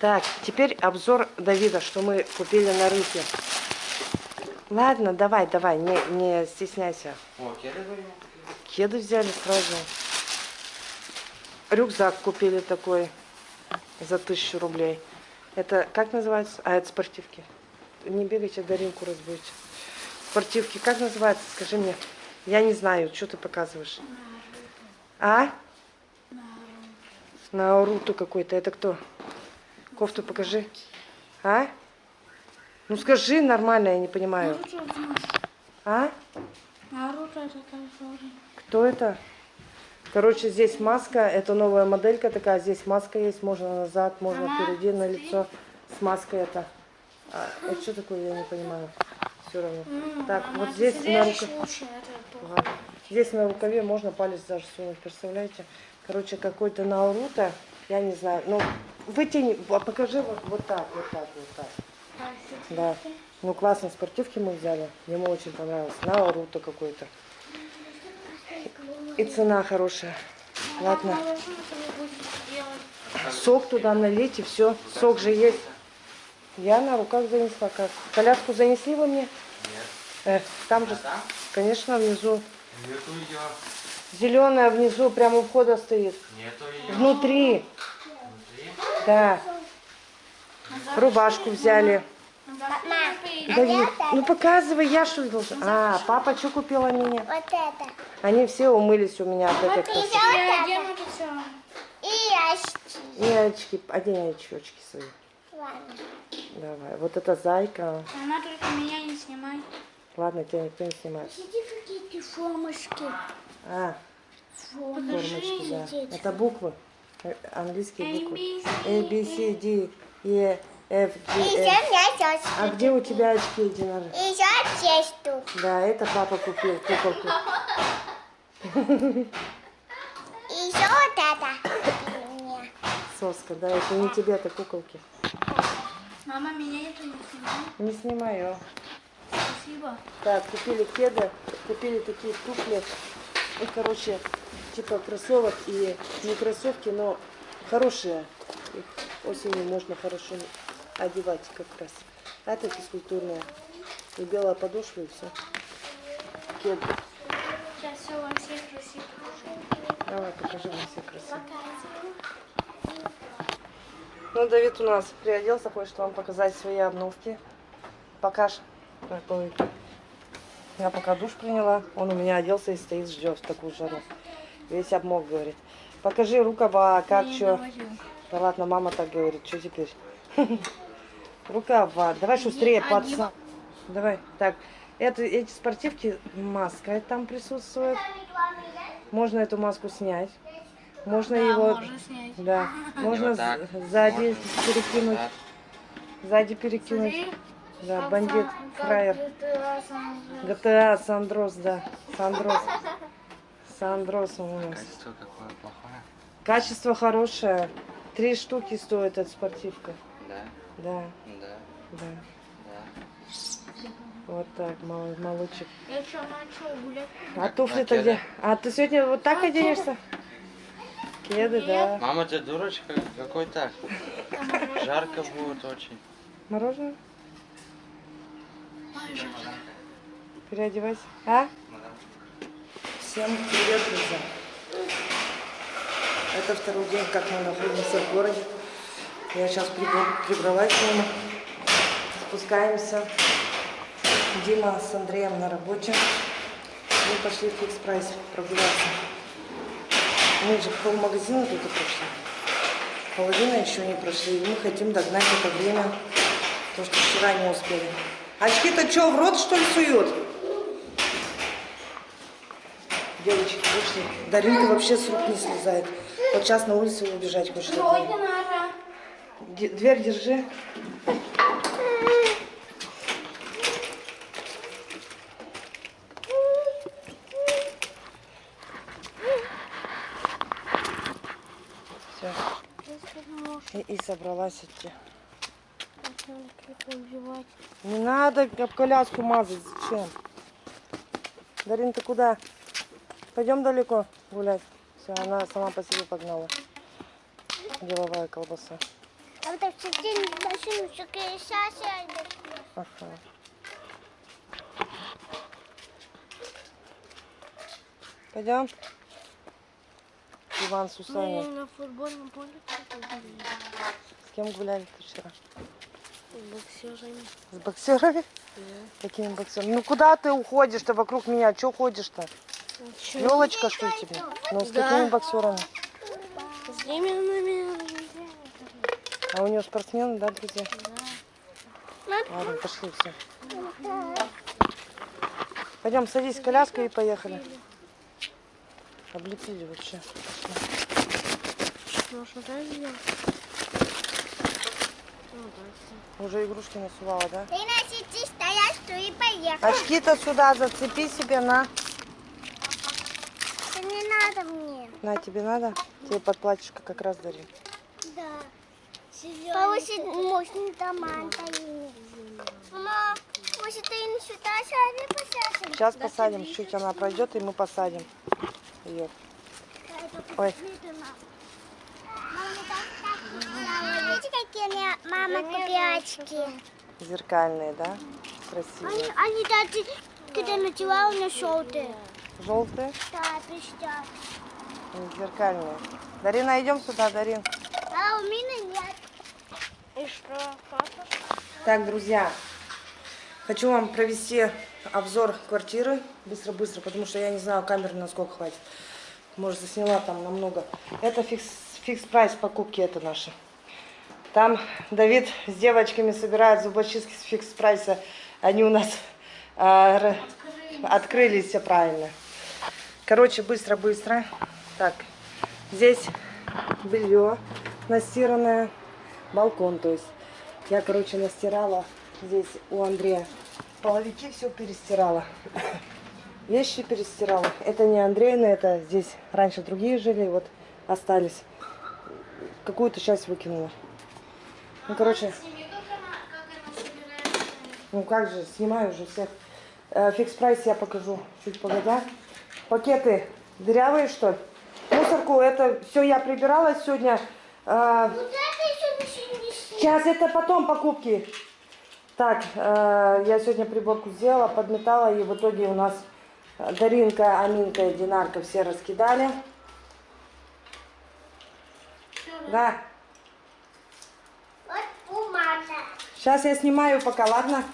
Так, теперь обзор Давида, что мы купили на рынке. Ладно, давай, давай, не, не стесняйся. О, кеды говорю. Кеды взяли сразу. Рюкзак купили такой за тысячу рублей. Это как называется? А, это спортивки. Не бегайте, Даринку разбудите. Спортивки, как называется? Скажи мне. Я не знаю, что ты показываешь. А? Науруту какой-то. Это кто? Кофту покажи. А? Ну скажи нормально, я не понимаю. А? Тоже. Кто это? Короче, здесь маска, это новая моделька такая, здесь маска есть, можно назад, можно Ага, впереди на лицо с маской это. А, это что такое, я не понимаю. Все равно. Так, вот здесь на, рука-. Ага. здесь на рукаве можно палец даже сунуть, представляете? Короче, какой-то Науруто, я не знаю. Ну, вытяни, покажи вот, вот так, вот так, вот так. Да. Ну, классные спортивки мы взяли. Ему очень понравилось. Науруто какой-то. И цена хорошая. Ладно. Сок туда налить и все. Сок же есть. Я на руках занесла. Как? Коляску занесли вы мне? Нет. Э, там же, конечно, внизу. Нету ее. Зеленая внизу, прямо у входа стоит. Нету ее. Внутри. Да. Рубашку взяли. Давид, ну показывай, я что ли должна? А, папа что купила мне? Вот это. Они все умылись у меня от этой красоты. Это. И очки. И очки, одень очки, очки свои. Ладно. Давай, вот эта зайка. Она только меня не снимай. Ладно, тебя никто не снимает. Сиди какие-то формочки. А, формочки, да. Это буквы. Английские буквы. A, B, C, D, E, F, G, мясо. А где у тебя очки, Динара? Еще тесту. Да, это папа купил куколку. Еще вот это. Соска, да, это не тебе, это куколки. Мама, меня это не снимай. Не снимай ее. Спасибо. Так, купили кеды, купили такие туфли. Ну, короче, типа кроссовок и не кроссовки, но хорошие. Их осенью можно хорошо одевать как раз. А это физкультурные. И белая подошва, и все. Кеды. Сейчас все во всех красиво. Давай, покажи мне все красиво. Ну, Давид у нас приоделся, хочет вам показать свои обновки. Покаж. Какой. Я пока душ приняла, он у меня оделся и стоит, ждет в такую жару. Весь обмок, говорит. Покажи рукава, как Я что. Да ладно, мама так говорит, что теперь? Рукава, давай шустрее, пацан. Давай, так, это, эти спортивки, маска там присутствует. Можно эту маску снять. Можно Да, его... можно снять. Да, можно вот так. сзади Можно. перекинуть. Так. Сзади перекинуть. Смотри, Да, бандит, фраер. GTA. GTA, Сандрос, да. Сандрос. Сандрос он у нас. Качество какое плохое. Качество хорошее. Три штуки стоит эта спортивка. Да, Да, да, да. да. Вот так, мал- молодчик. Я что, начал гулять? А туфли-то где? А ты сегодня вот так оденешься? Кеды, да. Мама, ты дурочка какой так? Жарко будет очень. Мороженое? Переодевайся. А? Всем привет, друзья. Это второй день, как мы находимся в городе. Я сейчас прибралась к нему. Спускаемся. Дима с Андреем на работе. Мы пошли в фикс прайс прогуляться. Мы же пол магазина только прошли. Половина еще не прошли. И мы хотим догнать это время, то, что вчера не успели. Очки-то что, в рот что ли сует? Девочки вышли. Даринка вообще с рук не слезает. Вот сейчас на улицу убежать хочет. Дверь держи. Все. И, и собралась идти. Не надо коляску мазать. Зачем? Дарин, ты куда? Пойдем далеко гулять. Все, она сама по себе погнала. Деловая колбаса. Сейчас Ага. Пойдем. Иван с Усаней. на футбольном поле С кем гуляли ты вчера? боксерами. С боксерами? Какими боксерами? Ну куда ты уходишь? Ты вокруг меня. Че ходишь-то? Елочка, что ли, тебе? Ну, с Да. какими боксерами? С именными А у него спортсмены, да, друзья? Ладно, пошли все. Пойдем, садись в коляску и поехали. Облепили вообще. Ну? Уже игрушки насувала, да? Ты на сети стоять, что и поехал. Очки-то сюда зацепи себе, на. Надо мне. На, тебе надо? Тебе под платьишко как раз дарим. Да. Повысить можно дома. Мама, может ты не сюда сяди посадим? Сейчас посадим, чуть она пройдет, и мы посадим ее. Ой. Видите, какие мне мама купила очки? Зеркальные, да? Красивые. Они, они даже, когда надевала, у меня желтые. Желтые Да, и зеркальные. Дарина, идем сюда, Дарин. А у меня нет. И что, папа? Так, друзья, хочу вам провести обзор квартиры быстро-быстро, потому что я не знаю, камеры насколько хватит. Может, засняла там намного. Это Fix, Fix Price покупки, это наши. Там Давид с девочками собирает зубочистки с Fix Price 'а. Они у нас р- открылись, все правильно. Короче, быстро-быстро. Так, здесь белье настиранное, балкон, то есть. Я, короче, настирала здесь у Андрея. Половики все перестирала. Вещи перестирала. Это не Андрейны, это здесь раньше другие жили, вот остались. Какую-то часть выкинула. Ну, короче, ну как же, снимаю уже всех. Э, Фикс прайс я покажу чуть погодя. Пакеты дырявые, что ли? Мусорку, это все я прибирала сегодня. Э, Вот это еще не не Сейчас это потом покупки. Так, э, я сегодня приборку сделала, подметала, и в итоге у нас э, Даринка, Аминка и Динарка все раскидали. Да. Вот бумага. Сейчас я снимаю пока, ладно?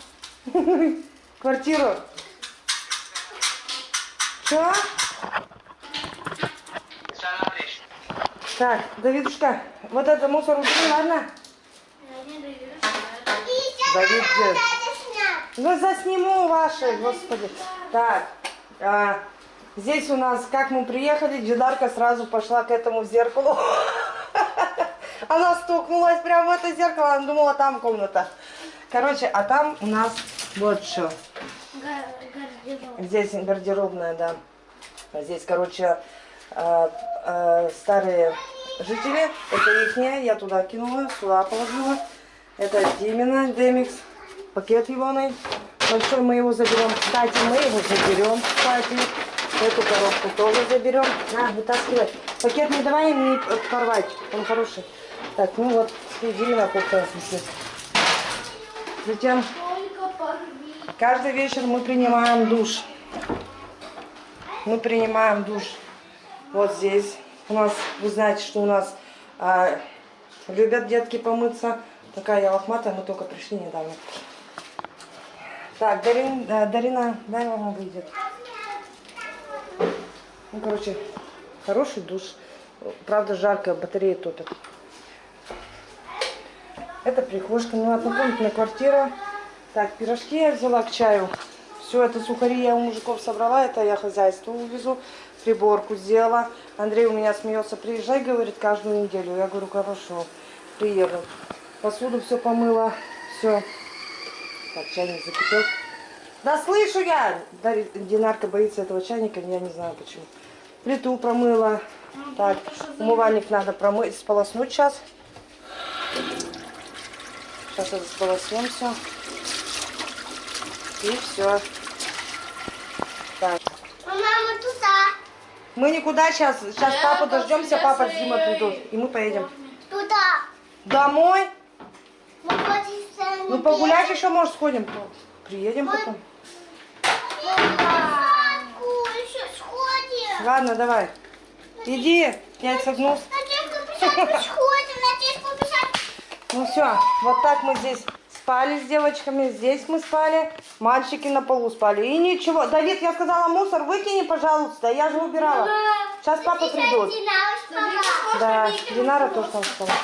Квартиру. Что? Так, Давидушка, вот это мусор убери, ладно? Давид, снять. Ну, засниму ваши, господи. Так, а, здесь у нас, как мы приехали, Джидарка сразу пошла к этому зеркалу. Она стукнулась прямо в это зеркало, она думала, там комната. Короче, а там у нас вот что. Здесь гардеробная, да. Здесь, короче, э, э, старые жители. Это ихняя. Я туда кинула, сюда положила. Это Димина, Демикс. Пакет егоный. Большой мы его заберем. Кстати, мы его заберем, кстати. Эту коробку тоже заберем. На, вытаскивай. Пакет не давай им не порвать. Он хороший. Так, ну вот, Димина висит. Затем. Каждый вечер мы принимаем душ. Мы принимаем душ вот здесь. У нас, вы знаете, что у нас а, любят детки помыться. Такая я лохматая, мы только пришли недавно. Так, Дарин, э, Дарина, дай мама выйдет. Ну, короче, хороший душ. Правда, жарко, батареи топят. Это прихожка, ну, однокомнатная квартира. Так, пирожки я взяла к чаю. Все это сухари я у мужиков собрала, это я хозяйство увезу. Приборку сделала. Андрей у меня смеется, приезжай, говорит, каждую неделю. Я говорю, хорошо, приеду. Посуду все помыла, все. Так, чайник закипел. Да слышу я! Динарка боится этого чайника, я не знаю почему. Плиту промыла. Так, умывальник надо промыть, сполоснуть сейчас. Сейчас это сполоснем все. И все. Так. Мама, туда. Мы никуда сейчас. Сейчас папу дождемся, папа с Димой придут. И мы поедем. Туда. Домой? Ну погулять еще, может, сходим. Приедем потом. Ладно, давай. Иди, я согнулся. Ну все, вот так мы здесь спали с девочками, здесь мы спали, мальчики на полу спали. И ничего, Давид, я сказала, мусор выкини, пожалуйста, я же убирала. Сейчас папа придут. Да, Динара тоже там спала.